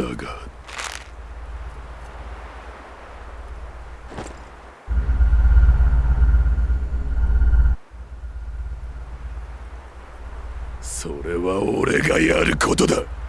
だが。それは俺がやることだ。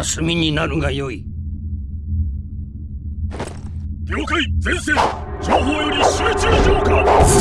ならば炭になるがよい。了解前線。情報より集中浄化。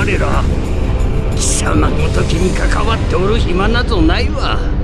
我ら貴様ごときに関わっておる暇などないわ。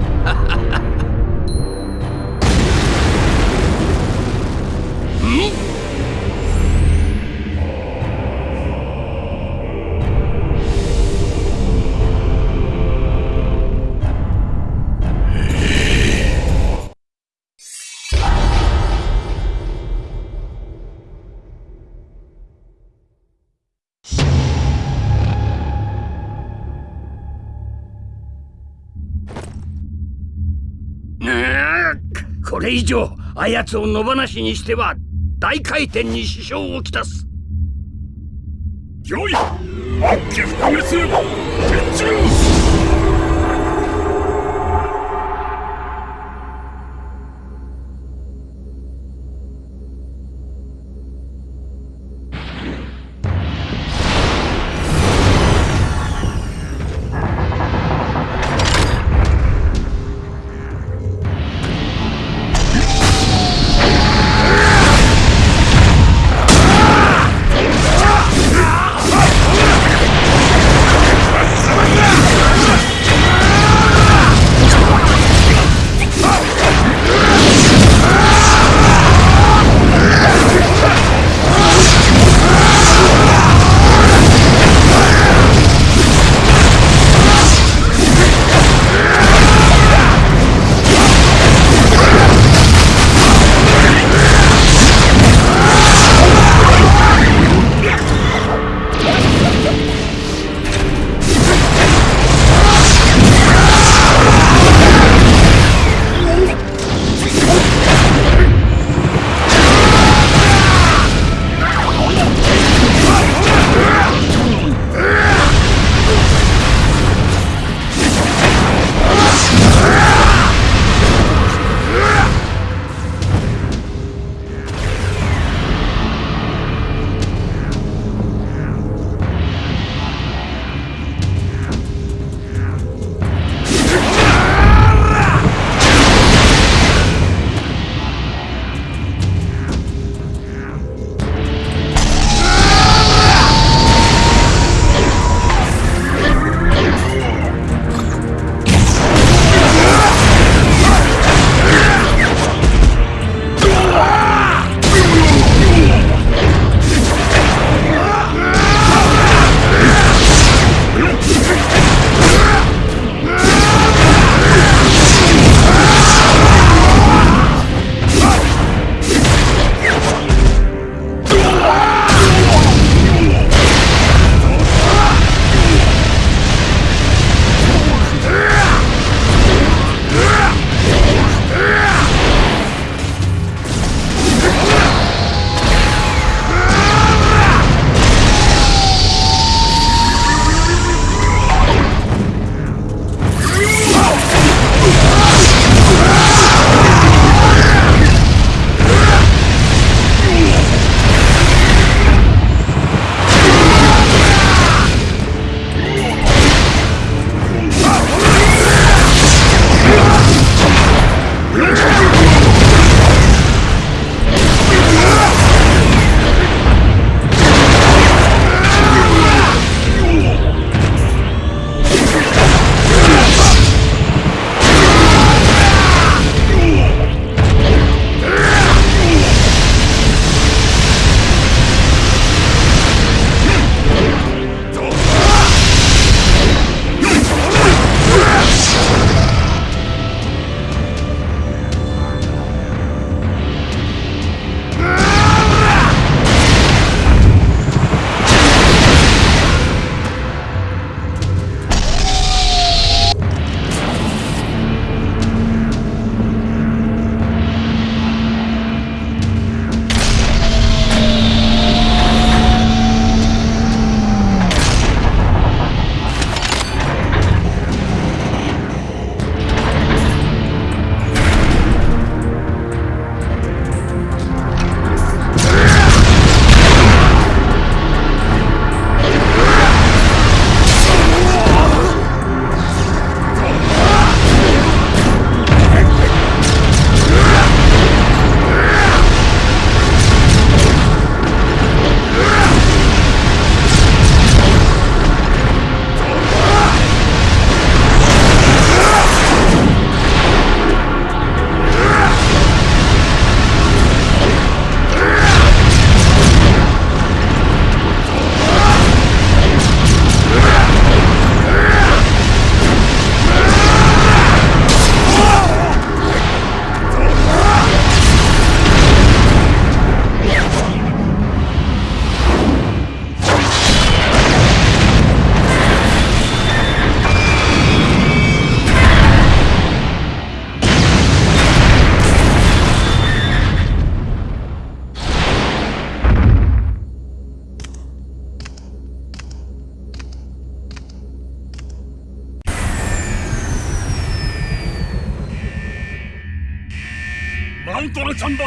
これ以上あやつを野放しにしては大回転に支障をきたす。よい悪気不滅天中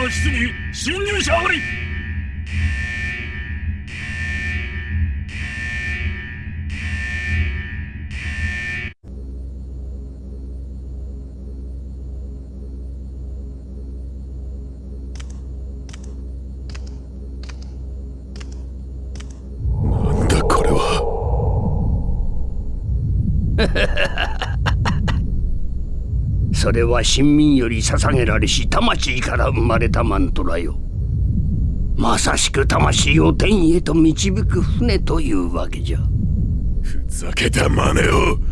ラチャンバー室に侵入者ありなんだこれは それは神民より捧げられし魂から生まれたマントラよ。まさしく魂を天へと導く船というわけじゃ。ふざけた真似を。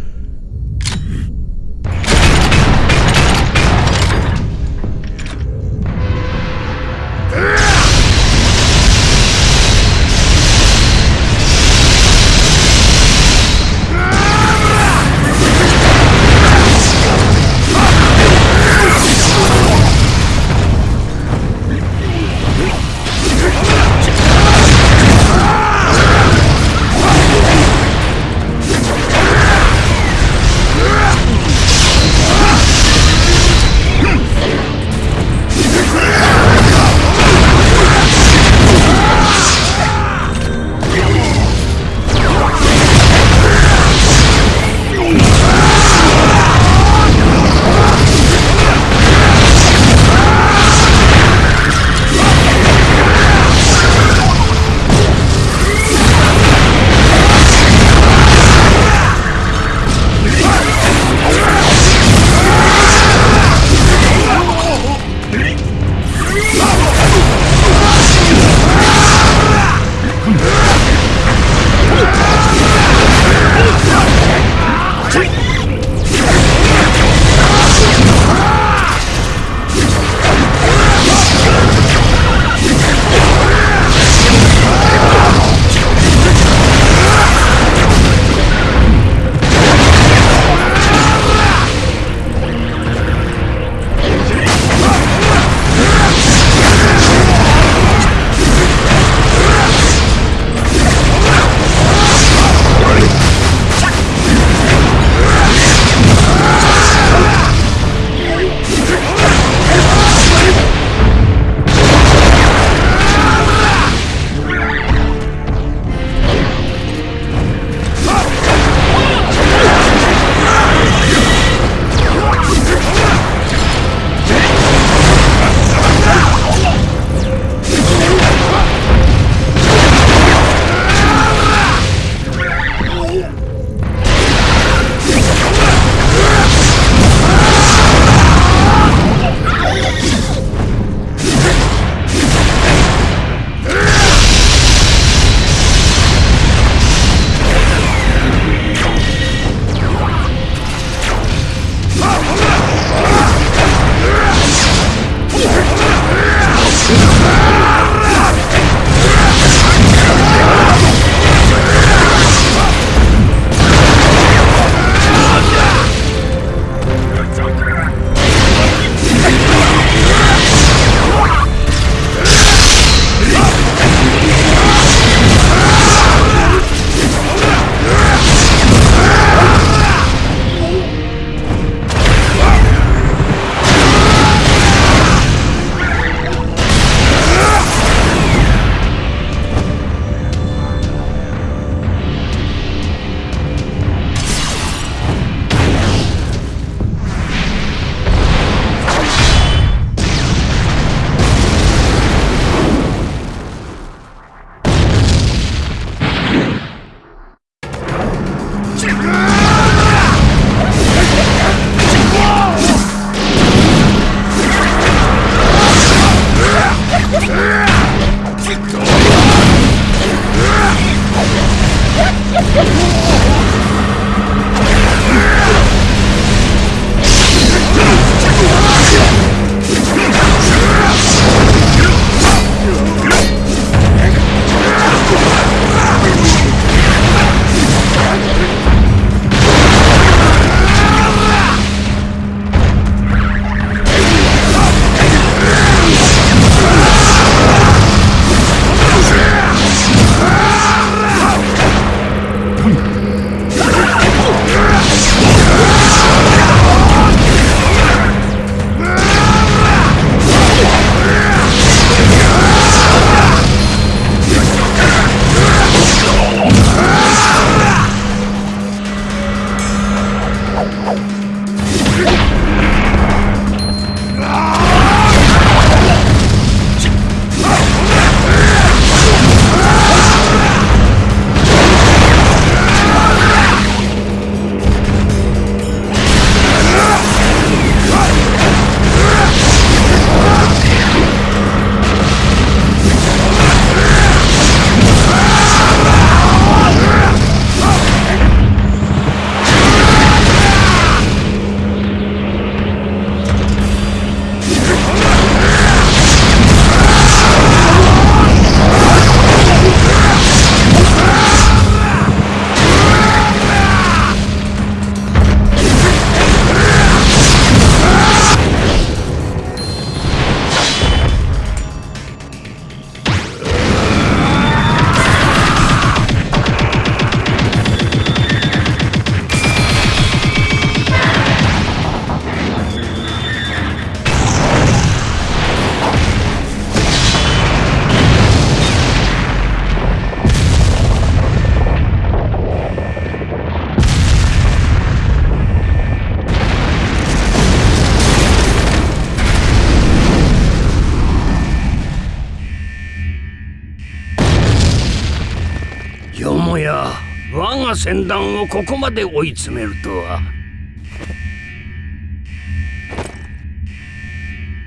船団をここまで追い詰めるとは。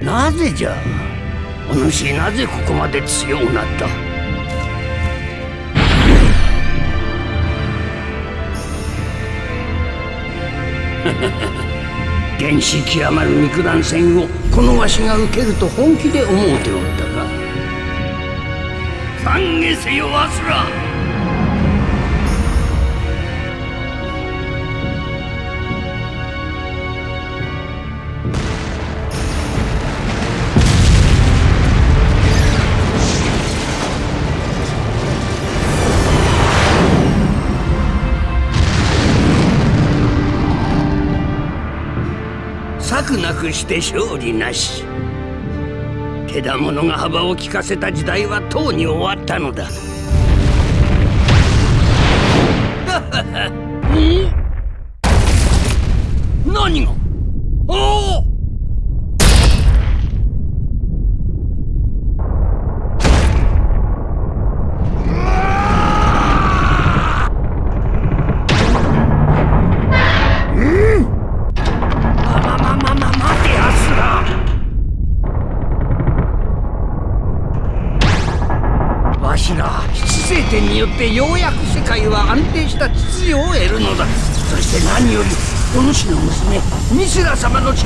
なぜじゃ？お主なぜここまで強くなった？原始極まる肉弾戦をこのわしが受けると本気で思うておったか。懺悔せよわすら。なくして勝利なし。手だものが幅を利かせた時代はとうに終わったのだ。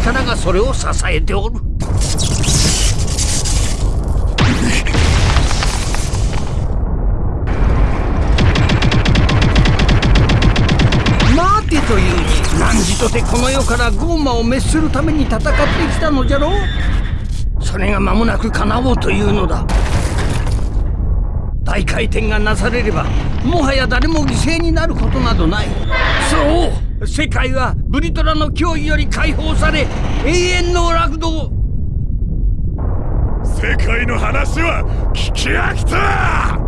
力がそれを支えておる。待てというに何とてこの世からゴーマを滅するために戦ってきたのじゃろう。それが間もなく叶おうというのだ。大回転がなされればもはや誰も犠牲になることなどない。そう。世界はブリトラの脅威より解放され永遠の楽道世界の話は聞き飽きた。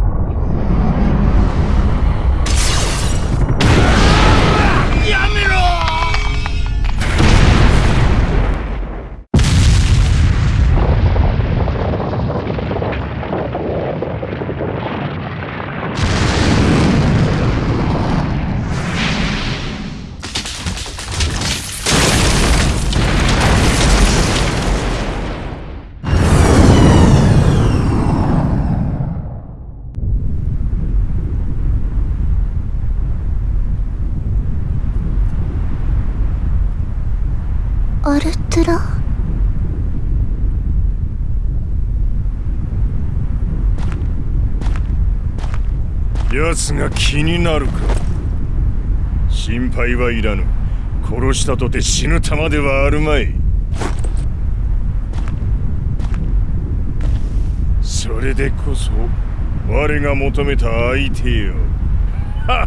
やめアルトゥラ？奴が気になるか。心配はいらぬ。殺したとて死ぬ玉ではあるまい。それでこそ我が求めた相手よ。カ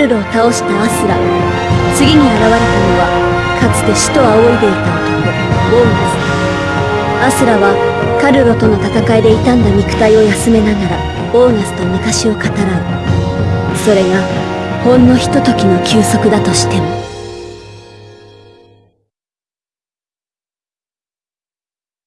ルルを倒したアスラ。次に現れたのはかつて死と仰いでいた男ボーナス。アスラはカルロとの戦いで傷んだ肉体を休めながらボーナスと昔を語らう。それがほんのひとときの休息だとしても。